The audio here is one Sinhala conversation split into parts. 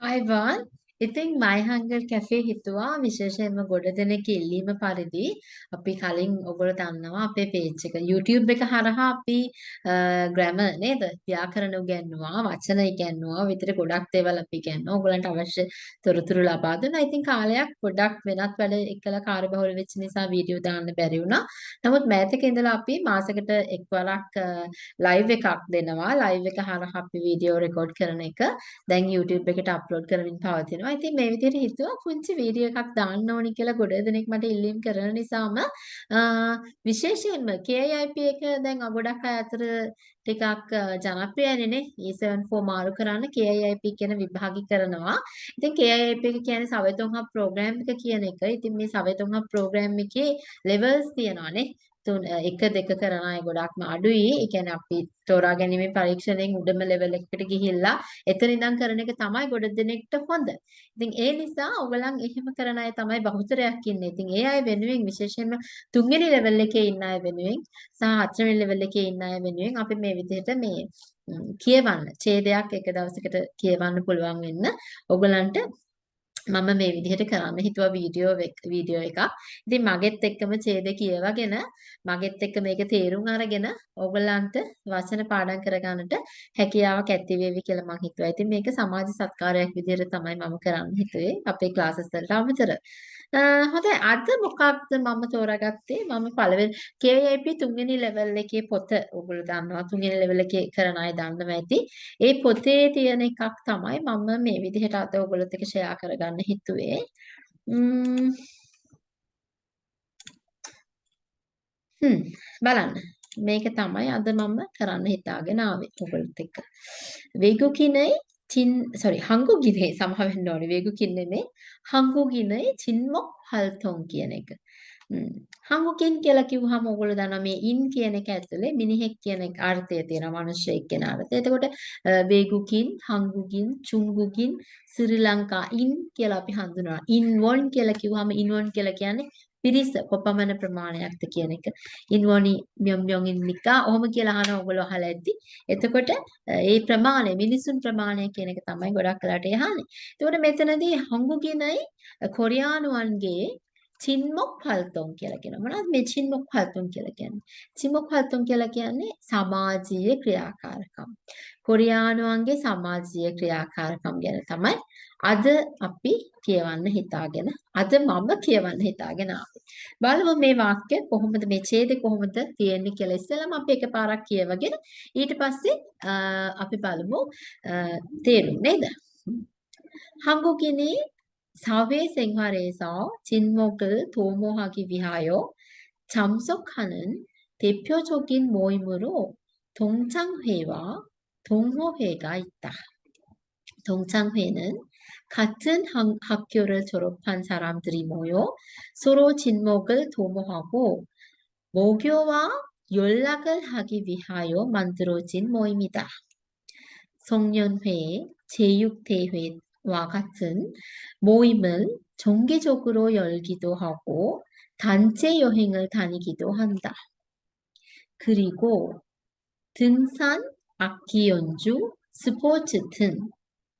Ivan. ඉතින් මයිහංගල් කැෆේ හිතුවා විශේෂයෙන්ම ගොඩ දෙනෙක් ඉල්ලීම පරිදි අපි කලින් ඔයගොල්ලෝ දන්නවා අපේ පේජ් එක YouTube එක හරහා අපි ග්‍රැමර් නේද ව්‍යාකරණ උගන්වනවා වචන ඉගන්වනවා විතර ගොඩක් දේවල් අපි ඉගන්වනවා ඔයගොල්ලන්ට අවශ්‍ය තොරතුරු ලබා දුන්නා. ඉතින් කාලයක් ගොඩක් වෙනත් වැඩ එක්කලා කාර්යබහුල වෙච්ච නිසා වීඩියෝ දාන්න බැරි වුණා. නමුත් මෑතක ඉඳලා අපි මාසෙකට එක්වරක් ලයිව් එකක් දෙනවා. ලයිව් එක හරහා අපි වීඩියෝ රෙකෝඩ් කරන එක දැන් YouTube එකට අප්ලෝඩ් කරමින් පවතිනවා. ඉතින් මේ විදිහට හිතුවා පුංචි වීඩියෝ එකක් දාන්න ඕනි කියලා ගොඩ දෙනෙක් මට ඉල්ලීම් කරන නිසාම විශේෂයෙන්ම KIP එක දැන් ගොඩක් අය අතර ටිකක් ජනප්‍රියනේ නේ E74 මාරු කරන්න KIP කියන විභාගي කරනවා. ඉතින් KIP එක කියන්නේ සවෙතුන්හක් ප්‍රෝග්‍රෑම් එක කියන එක. ඉතින් මේ සවෙතුන්හක් ප්‍රෝග්‍රෑම් එකේ ලෙවල්ස් තියෙනවා නේ. තුන එක දෙක කරන අය ගොඩක්ම අඩුයි. ඒ කියන්නේ අපි තෝරා ගැනීමේ පරීක්ෂණයෙන් උඩම ලෙවල් එකකට ගිහිල්ලා එතන ඉඳන් කරන එක තමයි ගොඩ දෙනෙක්ට හොඳ. ඉතින් ඒ නිසා ඔයගලන් එහෙම කරන අය තමයි බහුතරයක් ඉන්නේ. ඉතින් ඒ අය වෙනුවෙන් විශේෂයෙන්ම තුන්වෙනි ලෙවල් එකේ ඉන්න අය වෙනුවෙන් සහ හතරවෙනි ලෙවල් එකේ ඉන්න අය වෙනුවෙන් අපි මේ විදිහට මේ කියවන්න ඡේදයක් එක දවසකට කියවන්න පුළුවන් වෙන්න ඔයගලන්ට මම මේ විදිහට කරන්න හිතුවා වීඩියෝ වීඩියෝ එකක්. ඉතින් මගෙත් එක්කම ඡේද කියවගෙන මගෙත් එක්ක මේක තේරුම් අරගෙන ඕගලන්ට වචන පාඩම් කරගන්නට හැකියාවක් ඇති වේවි කියලා මම හිතුවා. ඉතින් මේක සමාජ සත්කාරයක් විදිහට තමයි මම කරන්න හිතුවේ අපේ ක්ලාසස් වලට අමතරව. හොඳයි අද මොකක්ද මම තෝරාගත්තේ මම පළවෙනි KIP තුන්වෙනි ලෙවල් එකේ පොත ඔයගොල්ලෝ දන්නවා තුන්වෙනි ලෙවල් එකේ කරන අය දන්නවා ඇති. ඒ පොතේ තියෙන එකක් තමයි මම මේ විදිහට අද ඔයගොල්ලොත් එක්ක ෂෙයා කරගන්න හිතුවේ. හ්ම් බලන්න. මේක තමයි අද මම කරන්න හිතාගෙන ආවේ ඔයගොල්ලොත් එක්ක. වේගුකිනේ චින් sorry හංගුගිනේ සමහ වෙන්න ඕනේ වේගුකින් නෙමෙයි හංගුගිනේ චින්මොක් හල්තොන් කියන එක. හංගුකින් කියලා කිව්වහම ඔයගොල්ලෝ දන්නවා මේ ඉන් කියන එක ඇතුලේ මිනිහෙක් කියන අර්ථය තියෙනවා මිනිහෙක් කියන අර්ථය. එතකොට වේගුකින් හංගුකින් චුංගුකින් ශ්‍රී ලංකා ඉන් කියලා අපි හඳුනනවා. ඉන් වොන් කියලා කිව්වහම ඉන් වොන් කියලා කියන්නේ පිරිස කොපමණ ප්‍රමාණයක්ද කියන එක. ඉන්වොනි මියොම් මියොම් ඉන්නිකා ඔහොම කියලා අහන ඔයගොල්ලෝ අහලා ඇද්දි. එතකොට ඒ ප්‍රමාණය මිනිසුන් ප්‍රමාණය කියන එක තමයි ගොඩක් වෙලාට යහන්නේ. එතකොට මෙතනදී හංගුගිනයි කොරියානුවන්ගේ චින්මොක් ෆල්තොන් කියලා කියනවා. මොනවද මේ චින්මොක් ෆල්තොන් කියලා කියන්නේ? චින්මොක් ෆල්තොන් කියලා කියන්නේ සමාජීය ක්‍රියාකාරකම්. කොරියානුවන්ගේ සමාජීය ක්‍රියාකාරකම් ගැන තමයි අද අපි කියවන්න හිතාගෙන අද මම කියවන්න හිතාගෙන ආවේ. බලමු මේ වාක්‍ය කොහොමද මේ ඡේදය කොහොමද තියෙන්නේ කියලා ඉස්සෙල්ලාම අපි එකපාරක් කියවගෙන ඊට පස්සේ අපි බලමු තේරුම් නේද? 한국인이 사회생활에서 진목을 도모하기 위하여 참석하는 대표적인 모임으로 동창회와 동호회가 있다. 동창회는 같은 학교를 졸업한 사람들이 모여 서로 진목을 도모하고 모교와 연락을 하기 위하여 만들어진 모임이다. 송년회, 제육대회 와 같은 모임은 정기적으로 열기도 하고 단체 여행을 다니기도 한다. 그리고 등산, 악기 연주, 스포츠 등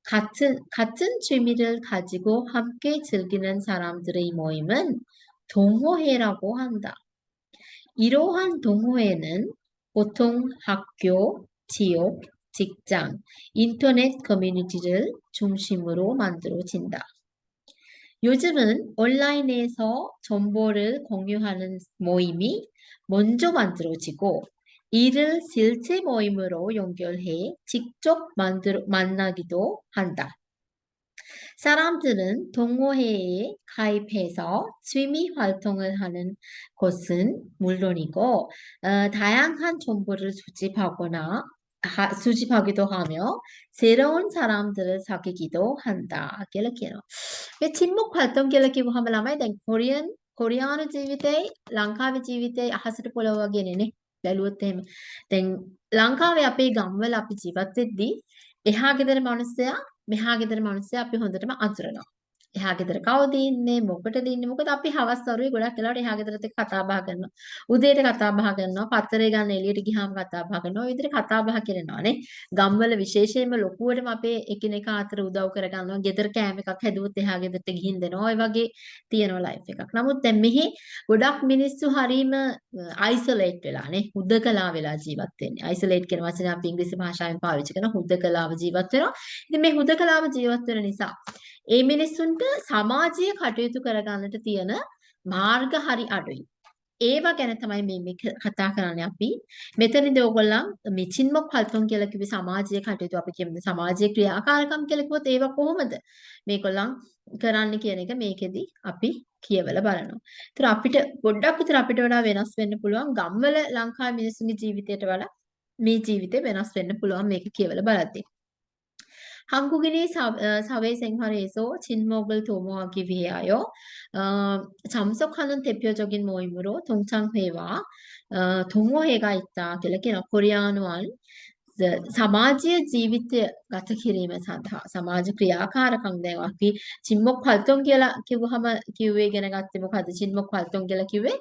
같은, 같은 취미를 가지고 함께 즐기는 사람들의 모임은 동호회라고 한다. 이러한 동호회는 보통 학교, 지역, 직장, 인터넷 커뮤니티를 중심으로 만들어진다. 요즘은 온라인에서 정보를 공유하는 모임이 먼저 만들어지고 이를 실제 모임으로 연결해 직접 만들, 만나기도 한다. 사람들은 동호회에 가입해서 취미 활동을 하는 것은 물론이고 어, 다양한 정보를 수집하거나 하, 수집하기도 하며 새로운 사람들을 사귀기도 한다 කියලා කියනවා. මේ චින්මුක් 활동 කියලා කිව්වහම ළමයි දැන් කොරියන් කොරියානු ජීවිතේ ලංකාවේ ජීවිතේ අහසට පොළව වගේනේ නේ. බැලුවොත් එහෙම. දැන් ලංකාවේ අපේ ගම්වල අපි ජීවත් වෙද්දී එහා ගෙදර මිනිස්සයා මෙහා ගෙදර මිනිස්සයා අපි හොඳටම අඳුරනවා. එහා ගෙදර කවුද ඉන්නේ? මොකටද ඉන්නේ? මොකද අපි හවස් වරුවේ ගොඩක් වෙලාවට එහා ගෙදරත් එක්ක කතා බහ කරනවා. උදේට කතා බහ කරනවා පත්තරේ ගන්න එළියට ගියාම කතා බහ කරනවා. ඔය විදිහට කතා බහ කරනවා නේ. ගම්වල විශේෂයෙන්ම ලොකුවටම අපේ එකිනෙකා අතර උදව් කරගන්නවා. ගෙදර කෑම එකක් හැදුවොත් එහා ගෙදරට ගිහින් දෙනවා ඔය වගේ තියෙනවා ලයිෆ් එකක්. නමුත් දැන් මෙහි ගොඩක් මිනිස්සු හරීම අයිසොලේට් වෙලා නේ. හුදකලා වෙලා ජීවත් වෙන්නේ. අයිසොලේට් කියන වචනේ අපි ඉංග්‍රීසි භාෂාවෙන් පාවිච්චි කරන හුදකලාව ජීවත් වෙනවා. ඉතින් මේ හුදකලාව ජීවත් වෙන නිසා ඒ මිනිස්සුන්ට සමාජීය කටයුතු කරගන්නට තියෙන මාර්ග හරි අඩුයි. ඒවා ගැන තමයි මේ මේ කතා කරන්නේ අපි. මෙතනදී ඕගොල්ලන් මේ චින්මොක් හල්තොන් කියලා කිව්වේ සමාජීය කටයුතු අපි කියමු සමාජීය ක්‍රියාකාරකම් කියලා කිව්වොත් ඒවා කොහොමද මේගොල්ලන් කරන්න කියන එක මේකෙදි අපි කියවලා බලනවා. ඒතර අපිට පොඩ්ඩක් විතර අපිට වඩා වෙනස් වෙන්න පුළුවන් ගම්වල ලංකාවේ මිනිස්සුන්ගේ ජීවිතයට වඩා මේ ජීවිතේ වෙනස් වෙන්න පුළුවන් මේක කියවලා බලද්දී. 한국인의 사회, 생활에서 진목을 도모하기 위하여 어, 참석하는 대표적인 모임으로 동창회와 어, 동호회가 있다. 그렇게 코리안 원 සමාජය ජීවිතය ගත කිරීම සඳහා සමාජ ක්‍රියාකාරකම් දැන් අපි චිම්මොක් පල්තොන් කියලා කිව්වහම කිව්වේ ඉගෙන ගත්තේ මොකද්ද චිම්මොක් පල්තොන් කියලා කිව්වේ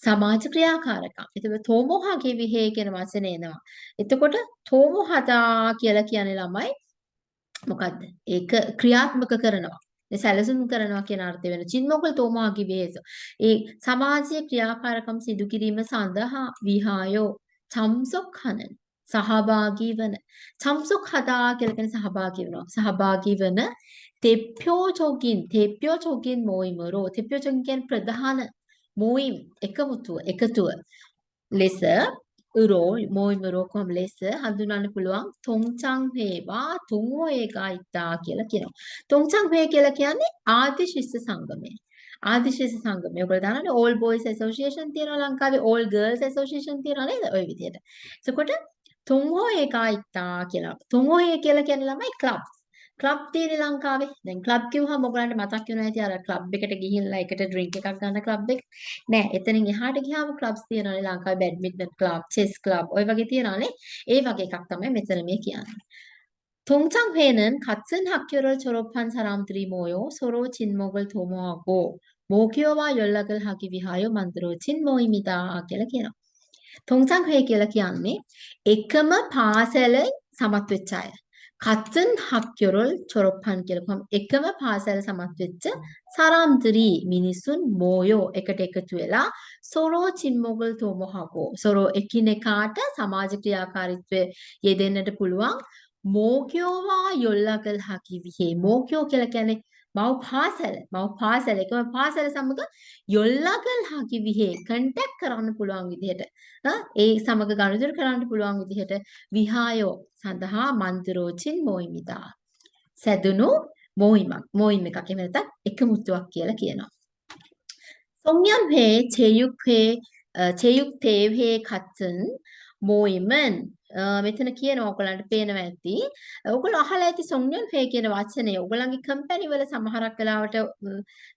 සමාජ ක්‍රියාකාරකම්. එතකොට තෝමෝහ කිවිහේ කියන වචනේ එනවා. එතකොට තෝමෝහදා කියලා කියන්නේ ළමයි මොකද්ද? ඒක ක්‍රියාත්මක කරනවා. සැලසුම් කරනවා කියන අර්ථය වෙන චින්මොගල් තෝමාගේ වේස. ඒ සමාජීය ක්‍රියාකාරකම් සිදු කිරීම සඳහා විහායෝ චම්සොක්හනන සහභාගී වන චම්සොක් හදා කියලා කියන්නේ සහභාගී වෙනවා. සහභාගී වන තෙප්පෝ චෝගින් තෙප්පෝ චෝගින් මොයිමරෝ තෙප්පෝ චෝගින් ප්‍රධාන මුයිම් එකමුතුව එකතුව ලෙස උරෝ මුයිම් උරෝකම් ලෙස හඳුනන්න පුළුවන් තොංචං හේවා තුංෝ ඒකායිතා කියලා කියනවා. තොංචං හේ කියලා කියන්නේ ආදි ශිෂ්‍ය සංගමය. ආදි ශිෂ්‍ය සංගමය. ඔයගොල්ලෝ දන්නවනේ All Boys Association තියෙනවා ලංකාවේ All Girls Association තියෙනවා නේද? ওই විදිහට. එතකොට තුංෝ ඒකායිතා කියලා. තුංෝ ඒ කියලා කියන්නේ ළමයි clubs. ක්ලබ් තියෙන ලංකාවේ. දැන් ක්ලබ් කිව්වහම ඔයගලන්ට මතක් වෙනවා ඇති අර ක්ලබ් එකට ගිහිල්ලා එකට ඩ්‍රින්ක් එකක් ගන්න ක්ලබ් එක. නෑ එතනින් එහාට ගියාම ක්ලබ්ස් තියෙනවානේ ලංකාවේ බැඩ්මින්ටන් ක්ලබ්, චෙස් ක්ලබ් ඔය වගේ තියෙනවානේ. ඒ වගේ එකක් තමයි මෙතන මේ කියන්නේ. 동창회는 같은 학교를 졸업한 사람들이 모여 서로 진목을 도모하고 모교와 연락을 하기 위하여 만들어진 모임이다 කියලා කියනවා. 동창회 කියලා කියන්නේ එකම පාසල සමත් වෙච්ච අය. 같은 학교를 졸업한 කියලා කොහොම එකම පාසල සමත් වෙච්ච 사람들이 මිනිසුන් 모여 එකට එකතු වෙලා 서로 친목을 도모하고 서로 එකිනෙකාට සමාජ ක්‍රියාකාරීත්වයේ යෙදෙන්නට පුළුවන් 모교와 연락을 하기 위해 모교 කියලා කියන්නේ මව් පාසල මව් පාසල. එකම පාසල සමග යොල්ලකල් හකි විහේ කන්ටැක්ට් කරන්න පුළුවන් විදිහට. ඒ සමග ගනුදෙනු කරන්න පුළුවන් විදිහට විහායෝ සඳහා මන්තරෝචින් මොයිමිතා සැදුණු මොයිමක් මොයිම් එකක්. එහෙම නැත්නම් එකමුතුවක් කියලා කියනවා. සොම්යම් හේ චේයුක් හේ චේයුක් තේව් හේ කත්සන් මොයිමන් මෙතන කියනවා ඔයගලන්ට පේනවා ඇති. ඔයගොල්ලෝ අහලා ඇති සොන්යොන් හේ කියන වචනේ ඔයගලන්ගේ කම්පැනි වල සමහරක් වෙලාවට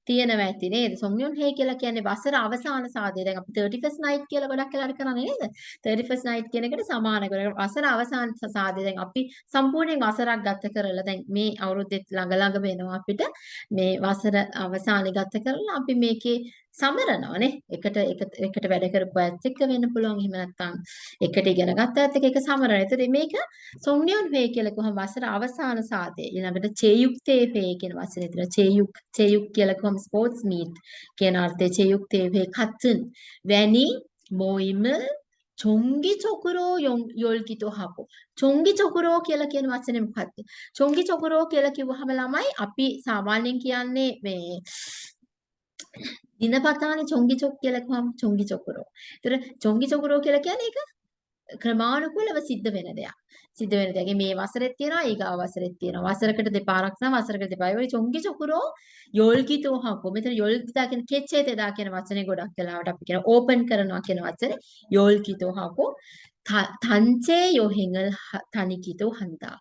තියෙනවා ඇති නේද? සොන්යොන් හේ කියලා කියන්නේ වසර අවසාන සාදේ. දැන් අපි 31st night කියලා ගොඩක් වෙලාවට කරන්නේ නේද? 31st night කියන එකට සමාන කරගෙන වසර අවසාන සාදේ. දැන් අපි සම්පූර්ණයෙන් වසරක් ගත කරලා දැන් මේ අවුරුද්දෙත් ළඟ ළඟ වෙනවා අපිට මේ වසර අවසානයේ ගත කරලා අපි මේකේ සමරනවානේ. එකට එකට වැඩ කරපු අයත් එක්ක වෙන්න පුළුවන්. එහෙම නැත්නම් එකට ඉගෙන ගත්ත අයත් එක්ක ඒක සමරන. ඒතර මේක සොම්නියොන් වේ කියලා කොහොම වසර අවසාන සාදේ. ඊළඟට චේයුක්තේ වේ කියන වචනේ තියෙනවා. චේයුක් චේයුක් කියලා කොහොම ස්පෝර්ට්ස් මීට් කියන අර්ථයේ චේයුක්තේ වේ කත්න් වැනි මොයිම චොංගි චොකුරෝ යොල්කිතෝ හපෝ චොංගි චොකුරෝ කියලා කියන වචනේ මොකක්ද චොංගි චොකුරෝ කියලා කිව්වහම ළමයි අපි සාමාන්‍යයෙන් කියන්නේ මේ දිනපතානේ චොංගිචොක් කියලා කිව්වම චොංගිචොකුරෝ. ඒතර චොංගිචොකුරෝ කියලා කියන්නේ ඒක ක්‍රමානුකූලව සිද්ධ වෙන දෙයක්. සිද්ධ වෙන දෙයක්. මේ වසරෙත් තියෙනවා ඊගාව වසරෙත් තියෙනවා. වසරකට දෙපාරක් නම් වසරකට දෙපාරයි. ඔය චොංගිචොකුරෝ යොල්කිතෝ හකෝ. මෙතන යොල්කිතා කියන කෙච්චේ තෙදා කියන වචනේ ගොඩක් වෙලාවට අපි කියන ඕපන් කරනවා කියන වචනේ යොල්කිතෝ හකෝ. තංචේ යොහෙන්ල් තනිකිතෝ හන්දා.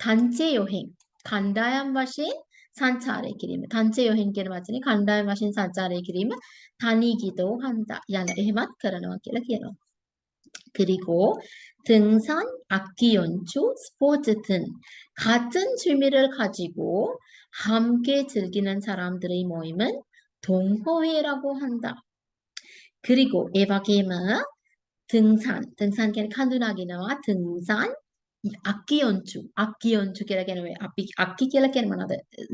තංචේ යොහෙන් කණ්ඩායම් වශයෙන් සංචාරය කිරීම. තංච යොහින් කියන වචනේ කණ්ඩායම් වශයෙන් සංචාරය කිරීම තනී ගීතෝ හන්තා යන එහෙමත් කරනවා කියලා කියනවා. 그리고 등산, 악기 연주, 스포츠 등 같은 취미를 가지고 함께 즐기는 사람들의 모임은 동호회라고 한다. 그리고 에바게임은 등산, 등산 කියන්නේ කඳු නගිනවා 등산 අක්කි යොන්චු. අක්කි යොන්චු කියලා කියන්නේ අපි අක්කි කියලා කියන්නේ මොනවද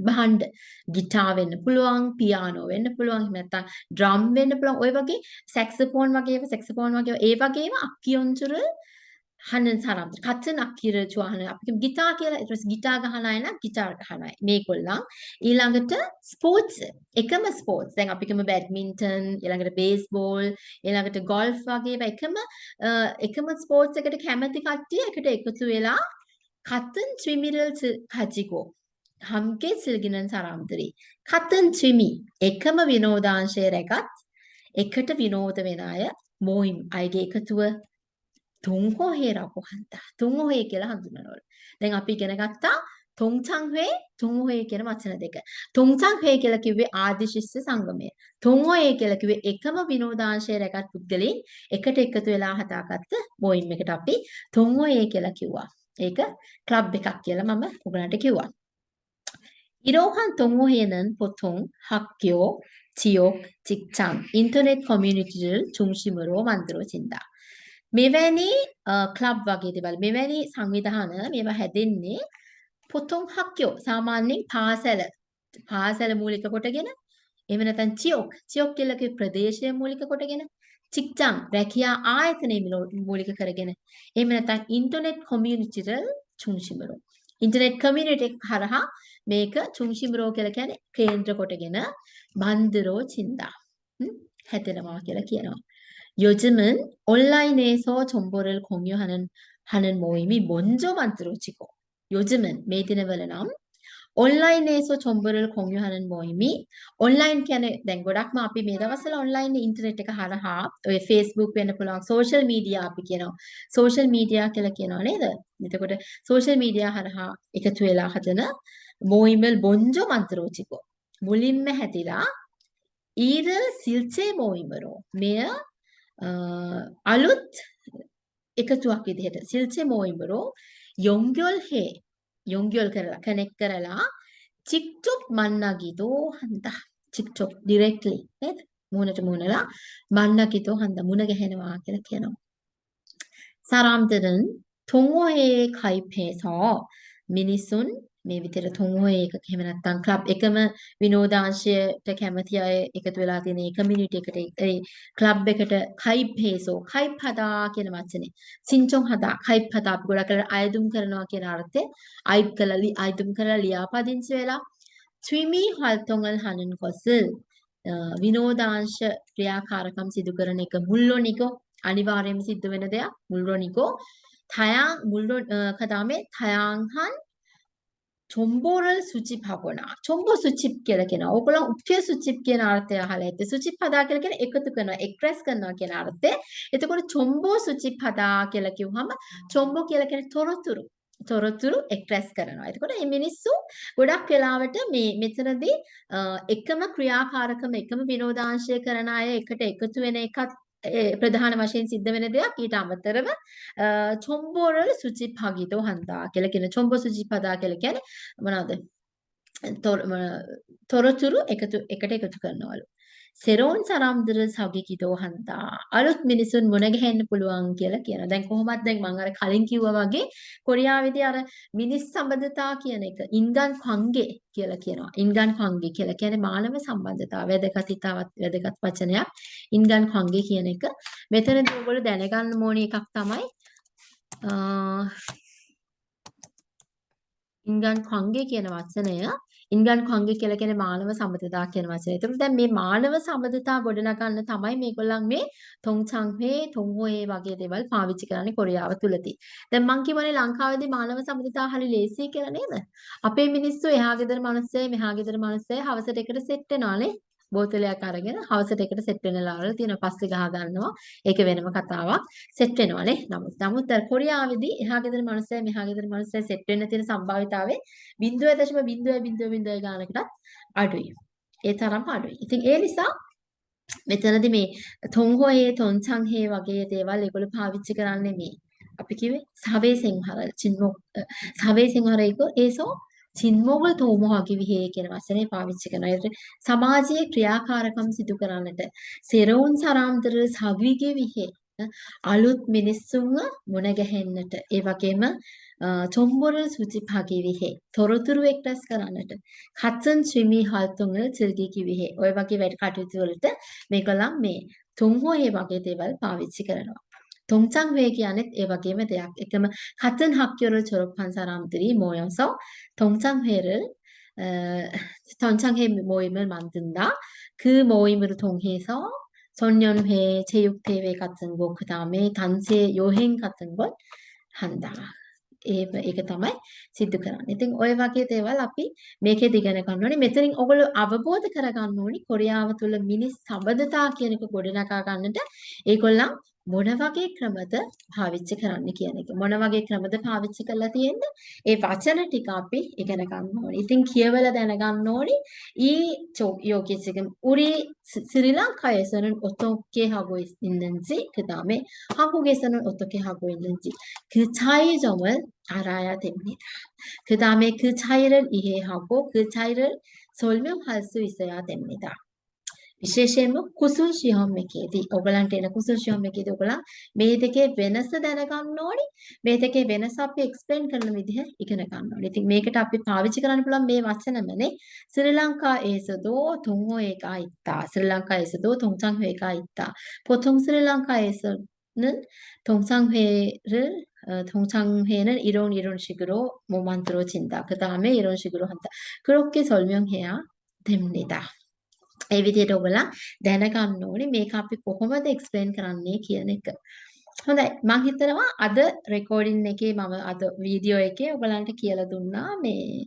භාණ්ඩ ගිටාර් වෙන්න පුළුවන් පියානෝ වෙන්න පුළුවන් එහෙම නැත්නම් ඩ්‍රම් වෙන්න පුළුවන්. ඔය වගේ සැක්සෆෝන් වගේ ඒවා සැක්සෆෝන් වගේ ඒ වගේම අක්කි යොන්චුර 하는 사람들 같은 악기를 좋아하는 අපි කියමු ගිටාර් කියලා ඊට පස්සේ ගිටාර් ගහන අය නම් ගිටාර් ගහන අය මේගොල්ලන් ඊළඟට ස්පෝර්ට්ස් එකම ස්පෝර්ට්ස් දැන් අපි කියමු බැඩ්මින්ටන් ඊළඟට බේස්බෝල් ඊළඟට ගෝල්ෆ් වගේ ඒවා එකම එකම ස්පෝර්ට්ස් එකට කැමති කට්ටිය එකට එකතු වෙලා 같은 취미를 가지고 함께 즐기는 사람들이 같은 취미 එකම විනෝදාංශය රැගත් එකට විනෝද වෙන අය 모임 අයගේ එකතුව 동호회라고 한다. 동호회 කියලා හඳුන්වනවලු. දැන් අපි ඉගෙන ගත්තා 동창회, 동호회 කියන වචන දෙක. 동창회 කියලා කිව්වේ ආදිශිෂ්‍ය සංගමය. 동호회 කියලා කිව්වේ එකම විනෝදාංශය රැගත් පුද්ගලයන් එකට එකතු වෙලා හදාගත්ත මොයිම් එකට අපි 동호회 කියලා කිව්වා. ඒක ක්ලබ් එකක් කියලා මම ඔයගලන්ට කිව්වා. 이러한 동호회는 보통 학교, 지역, 직장, 인터넷 커뮤니티를 중심으로 만들어진다. මෙවැනි ක්ලබ් වගේ දේවල් මෙවැනි සංවිධාන මේවා හැදෙන්නේ පුතුන් හක්කයෝ සාමාන්‍යයෙන් පාසල. පාසල මූලික කොටගෙන එහෙම නැත්නම් චියොක්. චියොක් කියලා ප්‍රදේශය මූලික කොටගෙන චික්චං රැකියා ආයතනය මූලික කරගෙන. එහෙම නැත්නම් ඉන්ටර්නෙට් කොමියුනිටිරල් චුන්ෂිමරෝ ඉන්ටර්නෙට් කමියුනිටි හරහා මේක චුන්ෂිමරෝ කියලා කියන්නේ කේන්ද්‍ර කොටගෙන බන්දරෝ චින්දා. හැදෙනවා කියලා කියනවා. 요즘은 온라인에서 정보를 공유하는 하는 모임이 먼저 만들어지고 요즘은 메디네벨레남 온라인에서 정보를 공유하는 모임이 온라인 කියන්නේ දැන් ගොඩක්ම අපි මේ දවස්වල ඔන්ලයින් ඉන්ටර්නෙට් එක හරහා ඔය Facebook වෙන්න පුළුවන් සෝෂල් මීඩියා අපි කියනවා සෝෂල් මීඩියා කියලා කියනවා නේද? එතකොට සෝෂල් මීඩියා හරහා එකතු වෙලා හදන 모임을 먼저 만들어지고 මුලින්ම හැදිලා ඊර 실제 모임으로 මෙය අලුත් එකතුවක් විදිහට සිල්චේ 모임으로 연결해 연결 කරලා කනෙක්ට් කරලා 직접 만나기도 한다. 직접 directly නේද? මුහුණට මුහුණලා 만나기도 한다. මුණ ගැහෙනවා කියලා කියනවා. 사람들은 동호회에 가입해서 මිනිසුන් මේ විදිහට තුන්වෙනි එකක එහෙම නැත්නම් ක්ලබ් එකම විනෝදාංශයට කැමති අය එකතු වෙලා තියෙන ඒ කමියුනිටි එකට ඒ ක්ලබ් එකට කයිප් හේසෝ කයිප් හදා කියන වචනේ. සින්චොන් හදා කයිප් හදා අපි ගොඩක් කරලා අයදුම් කරනවා කියන අර්ථේ අයිප් කරලා අයදුම් කරලා ලියාපදිංචි වෙලා ත්‍රිමි හල්තොංගල් හනන් කොස විනෝදාංශ ක්‍රියාකාරකම් සිදු කරන එක මුල්ලොනිකෝ අනිවාර්යයෙන්ම සිද්ධ වෙන දෙයක් මුල්ලොනිකෝ තයන් මුල්ලො කදාමේ තයන්හන් 정보를 수집하거나 정보 수집 කියලා කියනවා. ඕගොල්ලෝ උක්තිය 수집 කියන අර්ථය අහලා ඇත්තේ. 수집하다 කියලා කියන්නේ එකතු කරනවා, එක්ස්ප්‍රෙස් කරනවා කියන අර්ථය. එතකොට 정보 수집하다 කියලා කිව්වහම 정보 කියලා කියන්නේ තොරතුරු. තොරතුරු එක්ස්ප්‍රෙස් කරනවා. එතකොට මේ මිනිස්සු ගොඩක් වෙලාවට මේ මෙතනදී එකම ක්‍රියාකාරකම එකම විනෝදාංශය කරන අය එකට එකතු වෙන එකත් ප්‍රධාන වශයෙන් සිද්ධ වෙන දෙයක් ඊට අමතරව චොම්බෝරල් සුචිප්හගිතෝ හන්දා කියලා කියන චොම්බෝ සුචිපදා කියලා කියන්නේ මොනවද? තොරතුරු එකතු එකට එකතු කරනවලු. සෙරෝන් සරම්දර සගිකිතෝ හන්තා අලුත් මිනිසුන් මුණ ගැහෙන්න පුළුවන් කියලා කියනවා. දැන් කොහොමත් දැන් මම අර කලින් කිව්වා වගේ කොරියාවේදී අර මිනිස් සම්බන්ධතා කියන එක ඉන්ගන් ඛංගේ කියලා කියනවා. ඉන්ගන් ඛංගේ කියලා කියන්නේ මානව සම්බන්ධතාව වැදගත්ිතාවත් වැදගත් වචනයක්. ඉන්ගන් ඛංගේ කියන එක මෙතනදී ඔයගොල්ලෝ දැනගන්න ඕනේ එකක් තමයි ඉන්ගන් ඛංගේ කියන වචනය ඉන්ගන් කොංගේ කියලා කියන්නේ මානව සම්බන්ධතා කියන වචනේ. ඒතකොට දැන් මේ මානව සම්බන්ධතා ගොඩනගන්න තමයි මේගොල්ලන් මේ තොංචංහේ තොංහෝයේ වගේ දේවල් පාවිච්චි කරන්නේ කොරියාව තුලදී. දැන් මං කියවනේ ලංකාවේදී මානව සම්බන්ධතා හරි ලේසි කියලා නේද? අපේ මිනිස්සු එහා ගෙදර මිනිස්සෙ මෙහා ගෙදර මිනිස්සෙ හවසට එකට සෙට් වෙනවානේ. බෝතලයක් අරගෙන හවසට එකට සෙට් වෙනලා වල තියෙන පස්සේ ගහ ගන්නවා. ඒක වෙනම කතාවක්. සෙට් වෙනවානේ. නමුත් නමුත් අර කොරියාවේදී එහා ගෙදර මිනිස්සය මෙහා ගෙදර මිනිස්සය සෙට් වෙන්න තියෙන සම්භාවිතාවය 0.0.0 ගානකටත් අඩුයි. ඒ තරම් අඩුයි. ඉතින් ඒ නිසා මෙතනදී මේ තොන්හොයේ තොන්චංහේ වගේ දේවල් ඒගොල්ලෝ පාවිච්චි කරන්නේ මේ අපි කිව්වේ සවේ සිංහල චින්මොක් සවේ සිංහලයිකෝ ඒසෝ සින්මෝගල් තෝමහාගේ විහේ කියන වචනේ පාවිච්චි කරනවා. ඒතර සමාජයේ ක්‍රියාකාරකම් සිදු කරන්නට සෙරවුන් සරාම්තර සවිගේ විහේ අලුත් මිනිස්සුන්ව මුණ ගැහෙන්නට. ඒ වගේම චොම්බොර සුචිභාගී විහි තොරතුරු එක්රැස් කරන්නට. කත්සන් ශ්‍රීමී හල්තුංගල සිල්ගී කිවිහි ඔය වගේ වැඩ කටයුතු වලට මේගොල්ලන් මේ තුන්හෝ ඒ වගේ දේවල් පාවිච්චි කරනවා. 동창회 කියන්නේ ඒ වගේම දෙයක්. එකම 같은 학교를 졸업한 사람들이 모여서 동창회를 어, 동창회 모임을 만든다. 그 모임을 통해서 소년회, 체육대회 같은 거, 그 다음에 단체 여행 같은 걸 한다. ඒ ඒක තමයි සිද්ධ කරන්නේ. ඉතින් ওই වගේ දේවල් අපි මේකෙදි ඉගෙන ගන්න ඕනේ. මෙතනින් ඔයගොල්ලෝ අවබෝධ කරගන්න ඕනි කොරියාව තුළ මිනිස් සබඳතා කියන එක ගොඩනගා ගන්නට ඒගොල්ලන් මොන වගේ ක්‍රමද පාවිච්චි කරන්න කියන එක. මොන වගේ ක්‍රමද පාවිච්චි කරලා තියෙන්නේ? ඒ වචන ටික අපි ඉගෙන ගන්න ඕනේ. ඉතින් කියවලා දැනගන්න ඕනේ. 이 여기 지금 우리 스리랑카에서는 어떻게 하고 있는지, 그 다음에 한국에서는 어떻게 하고 있는지 그 차이점을 알아야 됩니다. 그 다음에 그 차이를 이해하고 그 차이를 설명할 수 있어야 됩니다. විශේෂයෙන්ම කුසුල් ෂියෝම් එකේදී ඔයගලන්ට එන කුසුල් ෂියෝම් එකේදී ඔයගලා මේ දෙකේ වෙනස දැනගන්න ඕනි මේ දෙකේ වෙනස අපි එක්ස්ප්ලেইন කරන විදිහ ඉගෙන ගන්න ඕනි. ඉතින් මේකට අපි පාවිච්චි කරන්න පුළුවන් මේ වචනමනේ ශ්‍රී ලංකා ඒසදෝ තුන්ෝ ඒකයිත්තා ශ්‍රී ලංකා ඒසදෝ තුන්සං හේකයිත්තා පොතොම් ශ්‍රී ලංකා ඒස는 동상회를 동창회는 이런 이런 식으로 뭐 만들어진다. 그 다음에 이런 식으로 한다. 그렇게 설명해야 됩니다. ඒ විදිහට ඔයගොල්ලන් දැනගන්න ඕනේ මේක අපි කොහොමද එක්ස්ප්ලেইন කරන්නේ කියන එක. හොඳයි මම හිතනවා අද රෙකෝඩින් එකේ මම අද වීඩියෝ එකේ ඔයගලන්ට කියලා දුන්නා මේ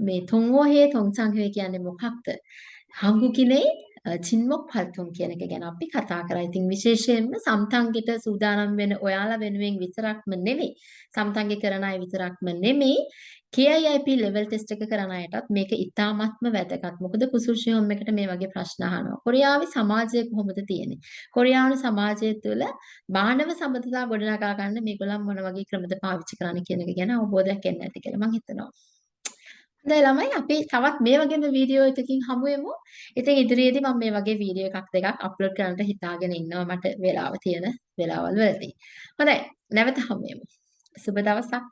මේ තොන්වෝහේ තොන්සංහේ කියන්නේ මොකක්ද? හංගුකිනේ චින්මොක් පල්තුම් කියන එක ගැන අපි කතා කරා. ඉතින් විශේෂයෙන්ම සම්තංගෙට සූදානම් වෙන ඔයාලා වෙනුවෙන් විතරක්ම නෙමෙයි. සම්තංගෙ කරන අය විතරක්ම නෙමෙයි. KIIP level test එක කරන අයටත් මේක ඉතාමත්ම වැදගත්. මොකද කුසුල්ෂියොම් එකට මේ වගේ ප්‍රශ්න අහනවා. කොරියාවේ සමාජය කොහොමද තියෙන්නේ? කොරියානු සමාජය තුළ මානව සම්බන්ධතා ගොඩනගා ගන්න මේගොල්ලන් මොන වගේ ක්‍රමද පාවිච්චි කරන්නේ කියන එක ගැන අවබෝධයක් එන්න ඇති කියලා මම හිතනවා. හොඳයි ළමයි අපි තවත් මේ වගේම වීඩියෝ එකකින් හමු වෙමු. ඉතින් ඉදිරියේදී මම මේ වගේ වීඩියෝ එකක් දෙකක් අප්ලෝඩ් කරන්නට හිතාගෙන ඉන්නවා මට වෙලාව තියෙන වෙලාවල් වලදී. හොඳයි නැවත හමු වෙමු. සුබ දවසක්.